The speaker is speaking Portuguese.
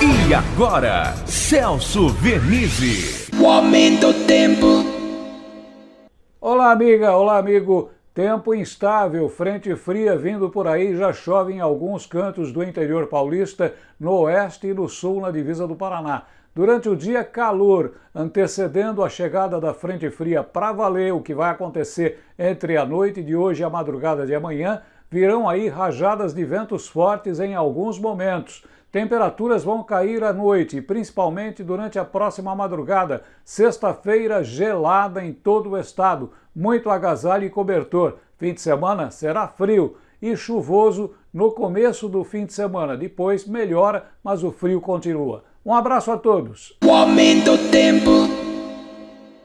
E agora, Celso Vernizzi. O aumento do tempo. Olá, amiga, olá, amigo. Tempo instável, frente fria vindo por aí, já chove em alguns cantos do interior paulista, no oeste e no sul, na divisa do Paraná. Durante o dia, calor, antecedendo a chegada da frente fria para valer, o que vai acontecer entre a noite de hoje e a madrugada de amanhã, virão aí rajadas de ventos fortes em alguns momentos. Temperaturas vão cair à noite, principalmente durante a próxima madrugada. Sexta-feira gelada em todo o estado, muito agasalho e cobertor. Fim de semana será frio e chuvoso no começo do fim de semana. Depois melhora, mas o frio continua. Um abraço a todos. O aumento tempo.